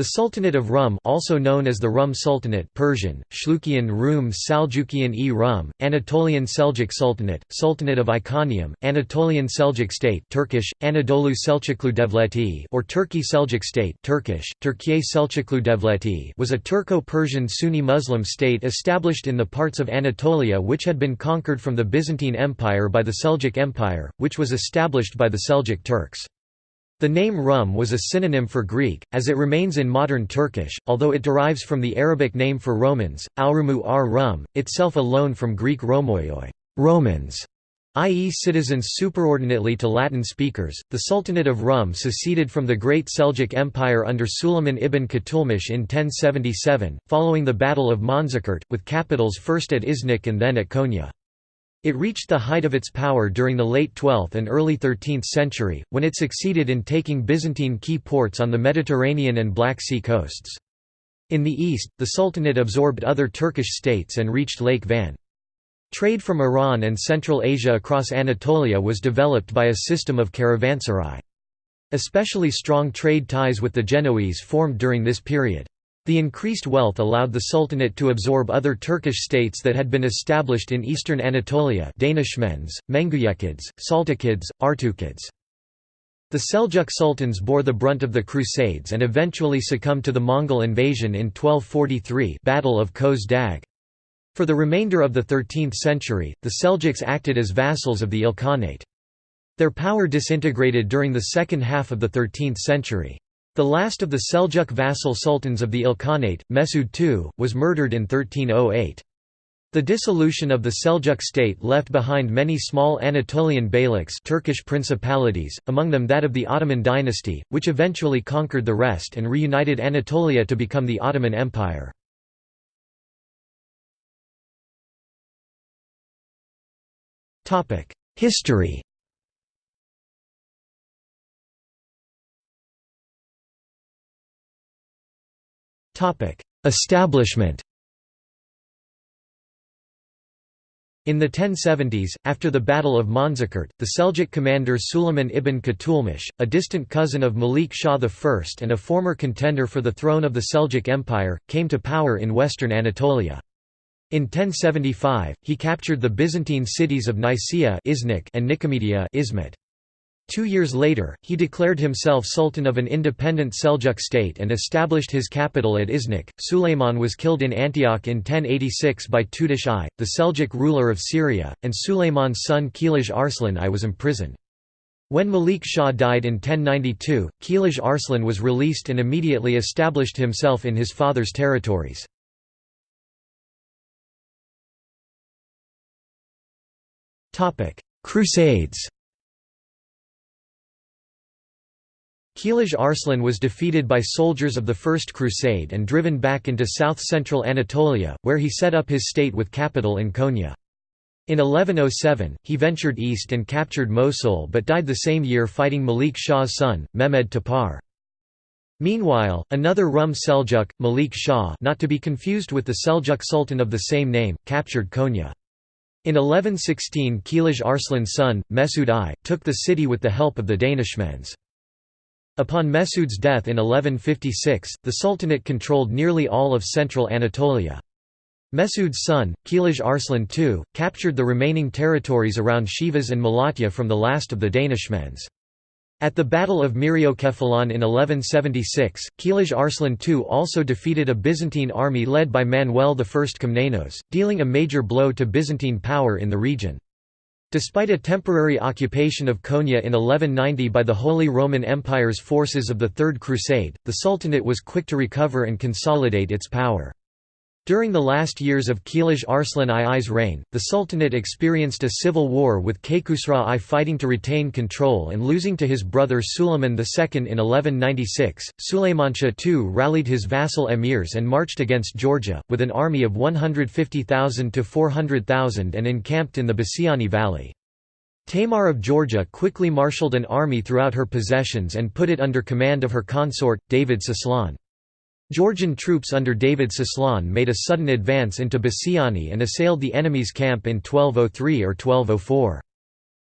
The Sultanate of Rum also known as the Rum Sultanate Persian, Shlukian Rum Saljukian-e Rum, Anatolian Seljuk Sultanate, Sultanate of Iconium, Anatolian Seljuk State Turkish, Anadolu Selçuklu Devleti or Turkey Seljuk State Turkish, Türkiye Selçuklu Devleti was a Turco-Persian Sunni Muslim state established in the parts of Anatolia which had been conquered from the Byzantine Empire by the Seljuk Empire, which was established by the Seljuk Turks. The name Rum was a synonym for Greek, as it remains in modern Turkish, although it derives from the Arabic name for Romans, Aurumu ar Rum, itself a loan from Greek Romoioi Romans", i.e. citizens superordinately to Latin speakers. The Sultanate of Rum seceded from the Great Seljuk Empire under Suleiman ibn Qutulmish in 1077, following the Battle of Manzikert, with capitals first at Iznik and then at Konya. It reached the height of its power during the late 12th and early 13th century, when it succeeded in taking Byzantine key ports on the Mediterranean and Black Sea coasts. In the east, the Sultanate absorbed other Turkish states and reached Lake Van. Trade from Iran and Central Asia across Anatolia was developed by a system of caravanserai. Especially strong trade ties with the Genoese formed during this period. The increased wealth allowed the Sultanate to absorb other Turkish states that had been established in eastern Anatolia Danishmends, Mengujekids, Saltukids, Artukids. The Seljuk sultans bore the brunt of the Crusades and eventually succumbed to the Mongol invasion in 1243 Battle of Köse Dağ. For the remainder of the 13th century, the Seljuks acted as vassals of the Ilkhanate. Their power disintegrated during the second half of the 13th century. The last of the Seljuk vassal sultans of the Ilkhanate, Mesud II, was murdered in 1308. The dissolution of the Seljuk state left behind many small Anatolian beyliks Turkish principalities, among them that of the Ottoman dynasty, which eventually conquered the rest and reunited Anatolia to become the Ottoman Empire. History Establishment In the 1070s, after the Battle of Manzikert, the Seljuk commander Suleiman ibn Qutulmish, a distant cousin of Malik Shah I and a former contender for the throne of the Seljuk Empire, came to power in western Anatolia. In 1075, he captured the Byzantine cities of Nicaea and Nicomedia. Two years later, he declared himself sultan of an independent Seljuk state and established his capital at Iznik. Suleiman was killed in Antioch in 1086 by Tutush I, the Seljuk ruler of Syria, and Suleiman's son Kilij Arslan I was imprisoned. When Malik Shah died in 1092, Kilij Arslan was released and immediately established himself in his father's territories. Crusades Kilij Arslan was defeated by soldiers of the First Crusade and driven back into south-central Anatolia, where he set up his state with capital in Konya. In 1107, he ventured east and captured Mosul but died the same year fighting Malik Shah's son, Mehmed Tapar. Meanwhile, another Rum Seljuk, Malik Shah not to be confused with the Seljuk Sultan of the same name, captured Konya. In 1116 Kilij Arslan's son, Mesud I, took the city with the help of the Danishmends. Upon Mesud's death in 1156, the Sultanate controlled nearly all of central Anatolia. Mesud's son, Kilij Arslan II, captured the remaining territories around Sivas and Malatya from the last of the Danishmends. At the Battle of Myriokephalon in 1176, Kilij Arslan II also defeated a Byzantine army led by Manuel I Komnenos, dealing a major blow to Byzantine power in the region. Despite a temporary occupation of Konya in 1190 by the Holy Roman Empire's forces of the Third Crusade, the Sultanate was quick to recover and consolidate its power. During the last years of Kilij Arslan II's reign, the Sultanate experienced a civil war with Kaykhusraw I fighting to retain control and losing to his brother Suleiman II in 1196. Sulaymanshah II rallied his vassal emirs and marched against Georgia, with an army of 150,000 to 400,000 and encamped in the Basiani Valley. Tamar of Georgia quickly marshaled an army throughout her possessions and put it under command of her consort, David Soslan. Georgian troops under David Soslan made a sudden advance into Basiani and assailed the enemy's camp in 1203 or 1204.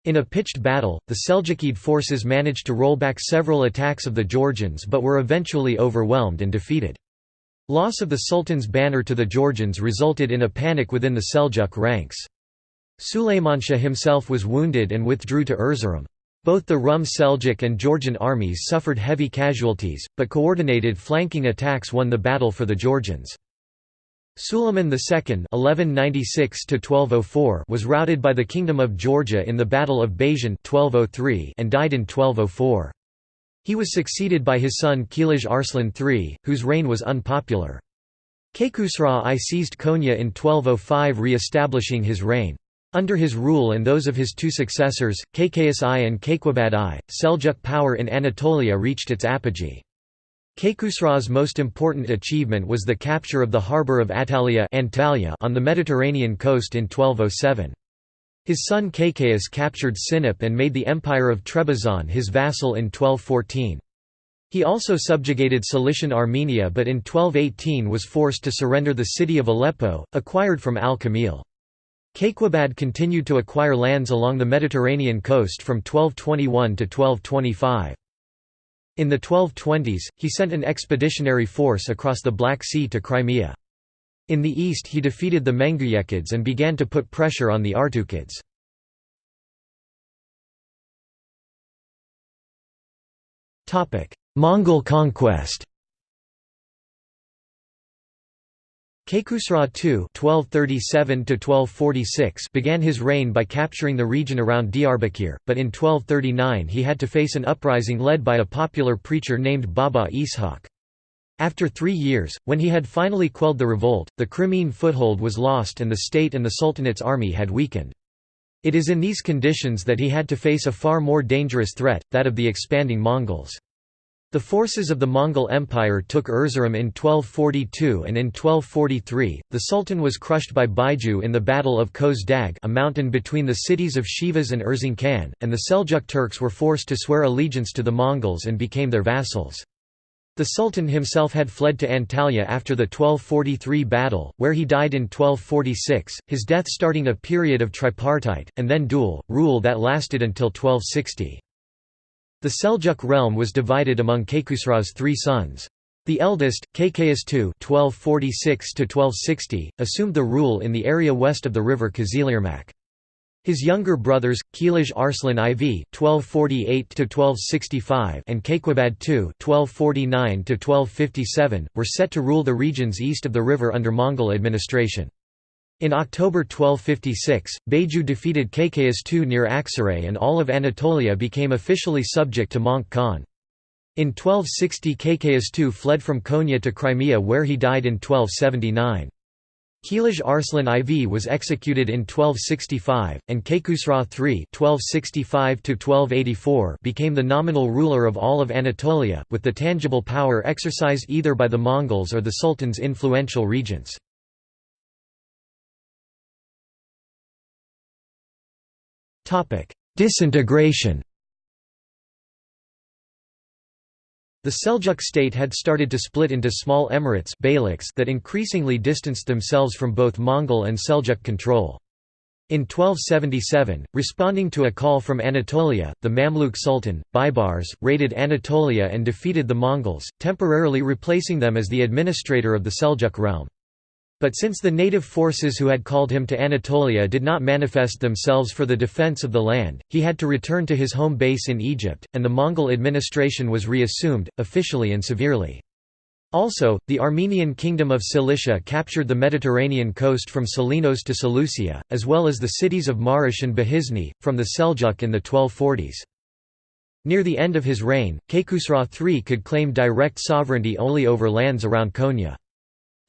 In a pitched battle, the Seljukid forces managed to roll back several attacks of the Georgians but were eventually overwhelmed and defeated. Loss of the Sultan's banner to the Georgians resulted in a panic within the Seljuk ranks. Sulaymanshah himself was wounded and withdrew to Erzurum. Both the Rum Seljuk and Georgian armies suffered heavy casualties, but coordinated flanking attacks won the battle for the Georgians. Suleiman II (1196–1204) was routed by the Kingdom of Georgia in the Battle of Baijan (1203) and died in 1204. He was succeeded by his son Kilij Arslan III, whose reign was unpopular. Kaykhusraw I seized Konya in 1205 re-establishing his reign. Under his rule and those of his two successors, Kaykaus I and Kayqubad I, Seljuk power in Anatolia reached its apogee. Kaykhusraw's most important achievement was the capture of the harbour of Attalia on the Mediterranean coast in 1207. His son Kaykaus captured Sinop and made the Empire of Trebizond his vassal in 1214. He also subjugated Cilician Armenia but in 1218 was forced to surrender the city of Aleppo, acquired from al-Kamil. Kayqubad continued to acquire lands along the Mediterranean coast from 1221 to 1225. In the 1220s, he sent an expeditionary force across the Black Sea to Crimea. In the east he defeated the Mengujekids and began to put pressure on the Artukids. Mongol conquest Kaykhusraw II (1237–1246) began his reign by capturing the region around Diyarbakir, but in 1239 he had to face an uprising led by a popular preacher named Baba Ishaq. After three years, when he had finally quelled the revolt, the Crimean foothold was lost and the state and the Sultanate's army had weakened. It is in these conditions that he had to face a far more dangerous threat, that of the expanding Mongols. The forces of the Mongol Empire took Erzurum in 1242 and in 1243, the Sultan was crushed by Baiju in the Battle of Köse Dağ a mountain between the cities of Sivas and Erzincan, and the Seljuk Turks were forced to swear allegiance to the Mongols and became their vassals. The Sultan himself had fled to Antalya after the 1243 battle, where he died in 1246, his death starting a period of tripartite, and then dual, rule that lasted until 1260. The Seljuk realm was divided among Kaykhusraw's three sons. The eldest, Kaykaus II (1246–1260), assumed the rule in the area west of the river Kızılırmak. His younger brothers, Kilij Arslan IV (1248–1265) and Kayqubad II (1249–1257), were set to rule the regions east of the river under Mongol administration. In October 1256, Baiju defeated Kaykaus II near Aksaray and all of Anatolia became officially subject to Möngke Khan. In 1260 Kaykaus II fled from Konya to Crimea where he died in 1279. Kilij Arslan IV was executed in 1265, and Kaykhusraw III (1265–1284) became the nominal ruler of all of Anatolia, with the tangible power exercised either by the Mongols or the Sultan's influential regents. Disintegration The Seljuk state had started to split into small emirates that increasingly distanced themselves from both Mongol and Seljuk control. In 1277, responding to a call from Anatolia, the Mamluk Sultan, Baibars, raided Anatolia and defeated the Mongols, temporarily replacing them as the administrator of the Seljuk realm. But since the native forces who had called him to Anatolia did not manifest themselves for the defense of the land, he had to return to his home base in Egypt, and the Mongol administration was reassumed, officially and severely. Also, the Armenian kingdom of Cilicia captured the Mediterranean coast from Selinos to Seleucia, as well as the cities of Marash and Behisni, from the Seljuk in the 1240s. Near the end of his reign, Kaykhusraw III could claim direct sovereignty only over lands around Konya.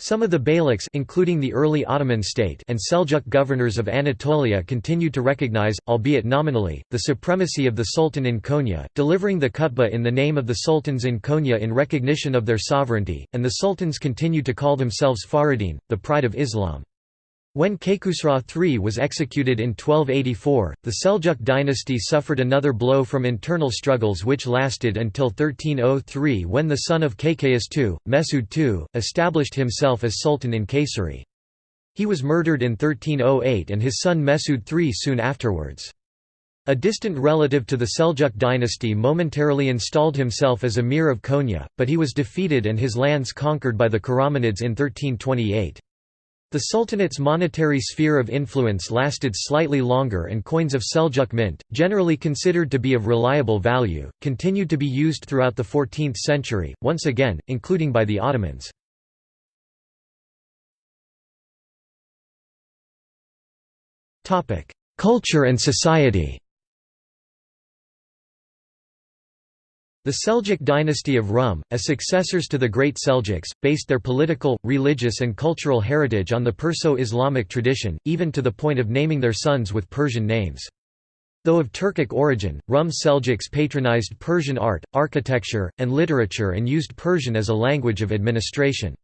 Some of the beyliks including the early Ottoman state and Seljuk governors of Anatolia continued to recognize, albeit nominally, the supremacy of the Sultan in Konya, delivering the khutbah in the name of the sultans in Konya in recognition of their sovereignty, and the sultans continued to call themselves Faridin, the pride of Islam. When Kaykhusraw III was executed in 1284, the Seljuk dynasty suffered another blow from internal struggles which lasted until 1303 when the son of Kaykaus II, Mesud II, established himself as sultan in Kayseri. He was murdered in 1308 and his son Mesud III soon afterwards. A distant relative to the Seljuk dynasty momentarily installed himself as emir of Konya, but he was defeated and his lands conquered by the Karamanids in 1328. The Sultanate's monetary sphere of influence lasted slightly longer and coins of Seljuk mint, generally considered to be of reliable value, continued to be used throughout the 14th century, once again, including by the Ottomans. Culture and society The Seljuk dynasty of Rum, as successors to the Great Seljuks, based their political, religious and cultural heritage on the Perso-Islamic tradition, even to the point of naming their sons with Persian names. Though of Turkic origin, Rum Seljuks patronized Persian art, architecture, and literature and used Persian as a language of administration.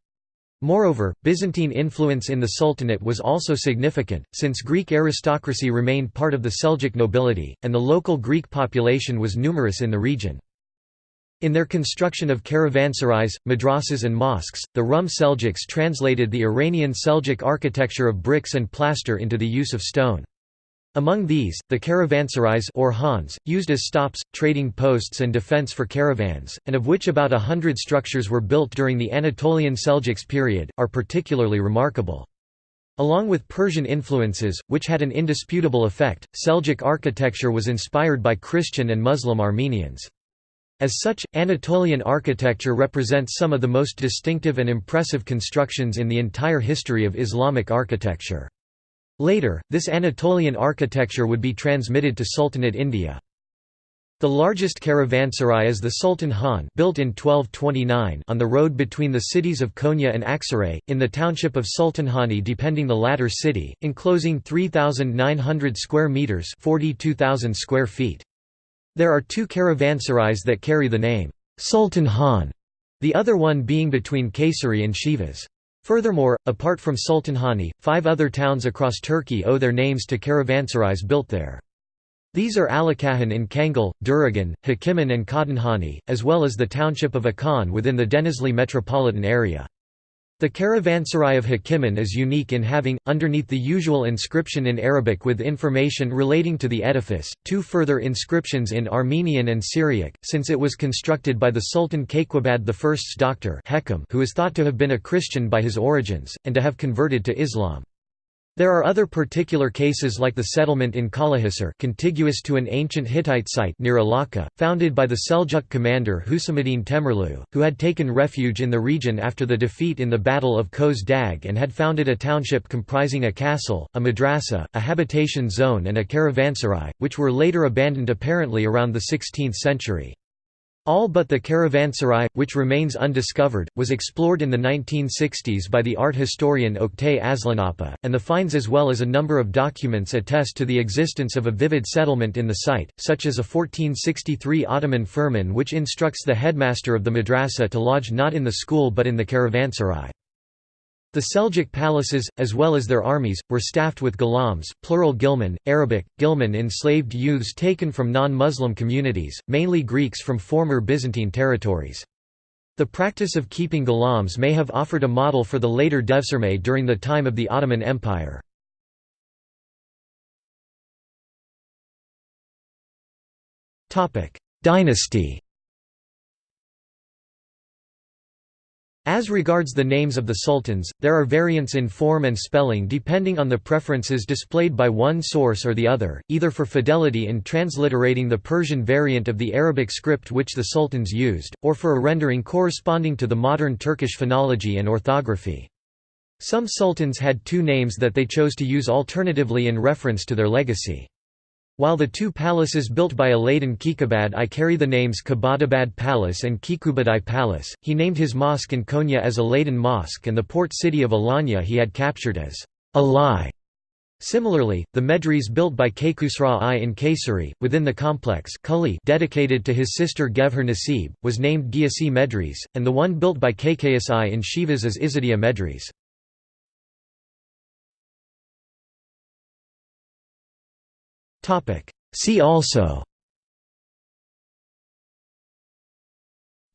Moreover, Byzantine influence in the Sultanate was also significant, since Greek aristocracy remained part of the Seljuk nobility, and the local Greek population was numerous in the region. In their construction of caravanserais, madrasas and mosques, the Rum Seljuks translated the Iranian Seljuk architecture of bricks and plaster into the use of stone. Among these, the caravanserais or khans, used as stops, trading posts and defense for caravans, and of which about a hundred structures were built during the Anatolian Seljuks period, are particularly remarkable. Along with Persian influences, which had an indisputable effect, Seljuk architecture was inspired by Christian and Muslim Armenians. As such, Anatolian architecture represents some of the most distinctive and impressive constructions in the entire history of Islamic architecture. Later, this Anatolian architecture would be transmitted to Sultanate India. The largest caravanserai is the Sultan Han built in 1229 on the road between the cities of Konya and Aksaray, in the township of Sultanhani depending the latter city, enclosing 3,900 square metres 42,000 square feet. There are two caravanserais that carry the name, Sultan Han, the other one being between Kayseri and Sivas. Furthermore, apart from Sultanhani, five other towns across Turkey owe their names to caravanserais built there. These are Alacahan in Kangal, Duragan, Hekimhan and Kadınhanı, as well as the township of Akhan within the Denizli metropolitan area. The caravanserai of Hekimhan is unique in having, underneath the usual inscription in Arabic with information relating to the edifice, two further inscriptions in Armenian and Syriac, since it was constructed by the Sultan Kayqubad I's doctor who is thought to have been a Christian by his origins, and to have converted to Islam. There are other particular cases like the settlement in Kalahisar contiguous to an ancient Hittite site near Alaca, founded by the Seljuk commander Husamuddin Temirlu, who had taken refuge in the region after the defeat in the Battle of Köse Dağ and had founded a township comprising a castle, a madrasa, a habitation zone and a caravanserai, which were later abandoned apparently around the 16th century. All but the caravanserai, which remains undiscovered, was explored in the 1960s by the art historian Oktay Aslanapa, and the finds as well as a number of documents attest to the existence of a vivid settlement in the site, such as a 1463 Ottoman firman which instructs the headmaster of the madrasa to lodge not in the school but in the caravanserai. The Seljuk palaces, as well as their armies, were staffed with ghulams plural ghilman, Arabic, ghilman enslaved youths taken from non-Muslim communities, mainly Greeks from former Byzantine territories. The practice of keeping ghulams may have offered a model for the later devshirme during the time of the Ottoman Empire. Dynasty As regards the names of the sultans, there are variants in form and spelling depending on the preferences displayed by one source or the other, either for fidelity in transliterating the Persian variant of the Arabic script which the sultans used, or for a rendering corresponding to the modern Turkish phonology and orthography. Some sultans had two names that they chose to use alternatively in reference to their legacy. While the two palaces built by Alaeddin Keykubat I carry the names Kubadabad Palace and Keykubadai Palace, he named his mosque in Konya as Alaeddin Mosque and the port city of Alanya he had captured as Alai. Similarly, the medres built by Kaykhusraw I in Kayseri, within the complex dedicated to his sister Gevher Nasib, was named Giyasi Medres, and the one built by Kaykaus I in Sivas as Izadiya Medres. See also.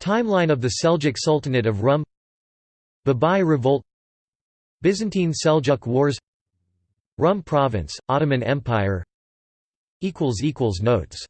Timeline of the Seljuk Sultanate of Rum. Babai Revolt. Byzantine Seljuk Wars. Rum Province, Ottoman Empire. Notes